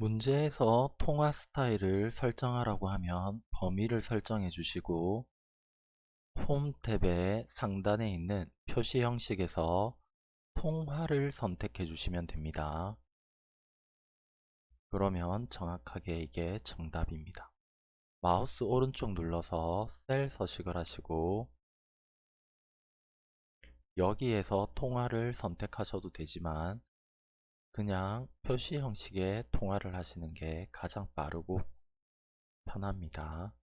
문제에서 통화 스타일을 설정하라고 하면 범위를 설정해 주시고 홈 탭의 상단에 있는 표시 형식에서 통화를 선택해 주시면 됩니다. 그러면 정확하게 이게 정답입니다. 마우스 오른쪽 눌러서 셀 서식을 하시고 여기에서 통화를 선택하셔도 되지만 그냥 표시 형식의 통화를 하시는 게 가장 빠르고 편합니다.